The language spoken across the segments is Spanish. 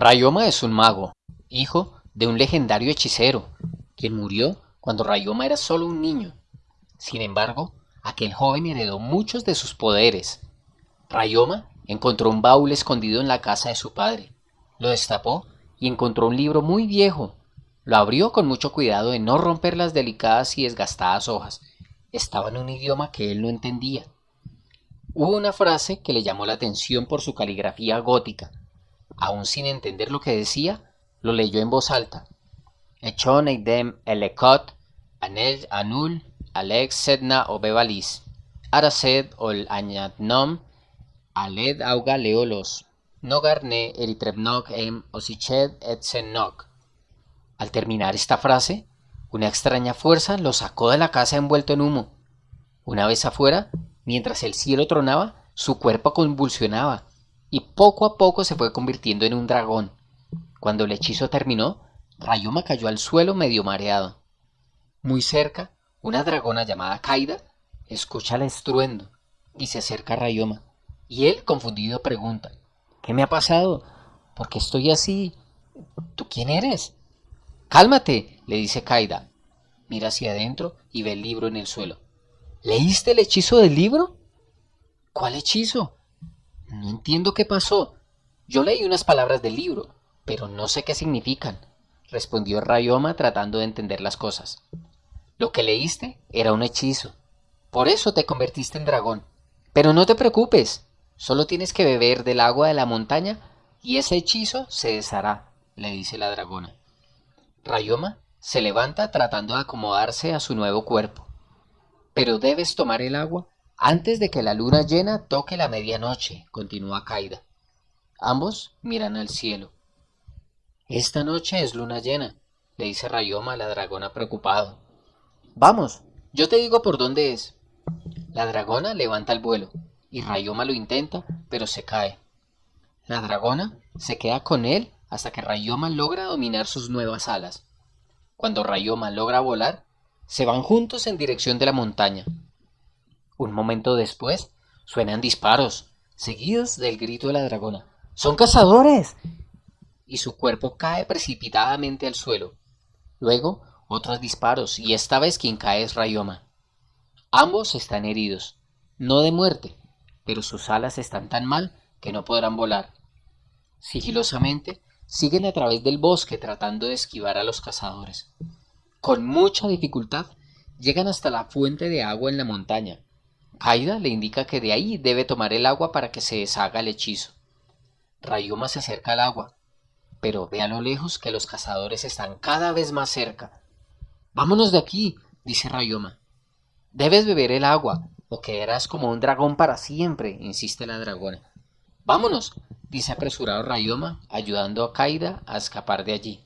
Rayoma es un mago, hijo de un legendario hechicero, quien murió cuando Rayoma era solo un niño. Sin embargo, aquel joven heredó muchos de sus poderes. Rayoma encontró un baúl escondido en la casa de su padre. Lo destapó y encontró un libro muy viejo. Lo abrió con mucho cuidado de no romper las delicadas y desgastadas hojas. Estaba en un idioma que él no entendía. Hubo una frase que le llamó la atención por su caligrafía gótica. Aún sin entender lo que decía, lo leyó en voz alta. Echon eidem elekot, anel anul, alex sedna obevalis, arased ol añadnom, aled auga leolos, nogarne eritrebnok em osiched et Al terminar esta frase, una extraña fuerza lo sacó de la casa envuelto en humo. Una vez afuera, mientras el cielo tronaba, su cuerpo convulsionaba y poco a poco se fue convirtiendo en un dragón. Cuando el hechizo terminó, Rayoma cayó al suelo medio mareado. Muy cerca, una dragona llamada Kaida escucha el estruendo y se acerca a Rayoma. Y él, confundido, pregunta, ¿qué me ha pasado? ¿Por qué estoy así? ¿Tú quién eres? Cálmate, le dice Kaida. Mira hacia adentro y ve el libro en el suelo. ¿Leíste el hechizo del libro? ¿Cuál hechizo? No entiendo qué pasó. Yo leí unas palabras del libro, pero no sé qué significan, respondió Rayoma tratando de entender las cosas. Lo que leíste era un hechizo. Por eso te convertiste en dragón. Pero no te preocupes, solo tienes que beber del agua de la montaña y ese hechizo se deshará, le dice la dragona. Rayoma se levanta tratando de acomodarse a su nuevo cuerpo. Pero debes tomar el agua antes de que la luna llena toque la medianoche, continúa Kaida. Ambos miran al cielo. Esta noche es luna llena, le dice Rayoma a la dragona preocupado. Vamos, yo te digo por dónde es. La dragona levanta el vuelo, y Rayoma lo intenta, pero se cae. La dragona se queda con él hasta que Rayoma logra dominar sus nuevas alas. Cuando Rayoma logra volar, se van juntos en dirección de la montaña. Un momento después, suenan disparos, seguidos del grito de la dragona. ¡Son cazadores! Y su cuerpo cae precipitadamente al suelo. Luego, otros disparos, y esta vez quien cae es Rayoma. Ambos están heridos, no de muerte, pero sus alas están tan mal que no podrán volar. Sigilosamente, siguen a través del bosque tratando de esquivar a los cazadores. Con mucha dificultad, llegan hasta la fuente de agua en la montaña, Kaida le indica que de ahí debe tomar el agua para que se deshaga el hechizo. Rayoma se acerca al agua, pero ve a lo lejos que los cazadores están cada vez más cerca. Vámonos de aquí, dice Rayoma. Debes beber el agua, o quedarás como un dragón para siempre, insiste la dragona. Vámonos, dice apresurado Rayoma, ayudando a Kaida a escapar de allí.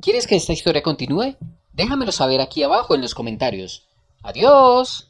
¿Quieres que esta historia continúe? Déjamelo saber aquí abajo en los comentarios. Adiós.